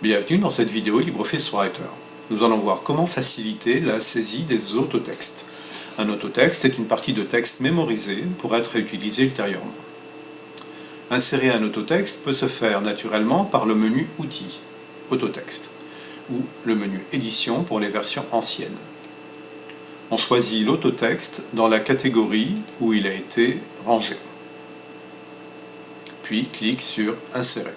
Bienvenue dans cette vidéo LibreOffice Writer. Nous allons voir comment faciliter la saisie des autotextes. Un autotexte est une partie de texte mémorisée pour être réutilisée ultérieurement. Insérer un autotexte peut se faire naturellement par le menu Outils, Autotexte, ou le menu Édition pour les versions anciennes. On choisit l'autotexte dans la catégorie où il a été rangé. Puis clique sur Insérer.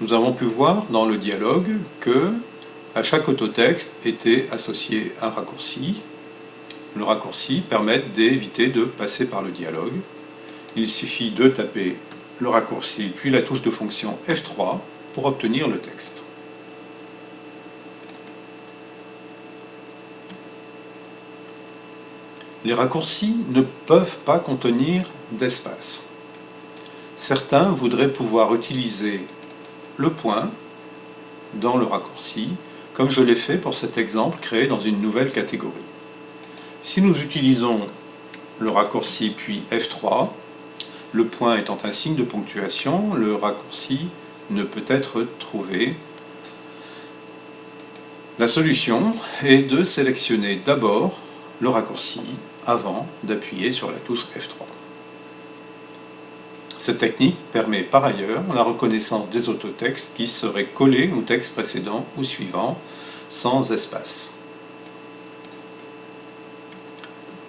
Nous avons pu voir dans le dialogue que à chaque autotexte était associé un raccourci. Le raccourci permet d'éviter de passer par le dialogue. Il suffit de taper le raccourci puis la touche de fonction F3 pour obtenir le texte. Les raccourcis ne peuvent pas contenir d'espace. Certains voudraient pouvoir utiliser le point dans le raccourci, comme je l'ai fait pour cet exemple créé dans une nouvelle catégorie. Si nous utilisons le raccourci puis F3, le point étant un signe de ponctuation, le raccourci ne peut être trouvé. La solution est de sélectionner d'abord le raccourci avant d'appuyer sur la touche F3. Cette technique permet par ailleurs la reconnaissance des autotextes qui seraient collés au texte précédent ou suivant sans espace.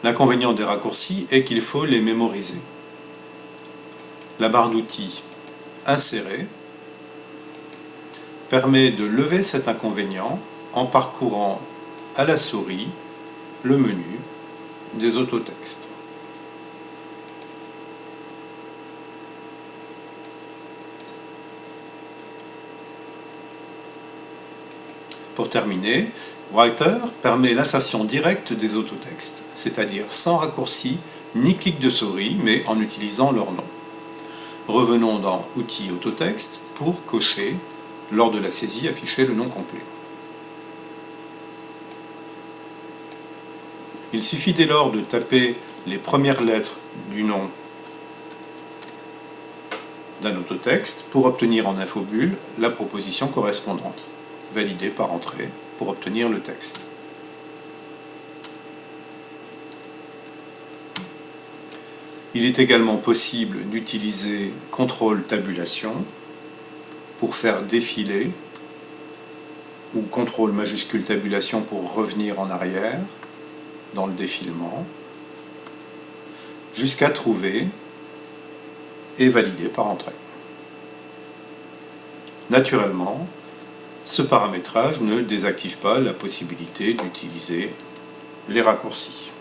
L'inconvénient des raccourcis est qu'il faut les mémoriser. La barre d'outils Insérer permet de lever cet inconvénient en parcourant à la souris le menu des autotextes. Pour terminer, Writer permet l'insertion directe des autotextes, c'est-à-dire sans raccourci ni clic de souris, mais en utilisant leur nom. Revenons dans Outils autotexte pour cocher, lors de la saisie, afficher le nom complet. Il suffit dès lors de taper les premières lettres du nom d'un autotexte pour obtenir en infobulle la proposition correspondante valider par entrée pour obtenir le texte. Il est également possible d'utiliser contrôle tabulation pour faire défiler ou contrôle majuscule tabulation pour revenir en arrière dans le défilement jusqu'à trouver et valider par entrée. Naturellement, ce paramétrage ne désactive pas la possibilité d'utiliser les raccourcis.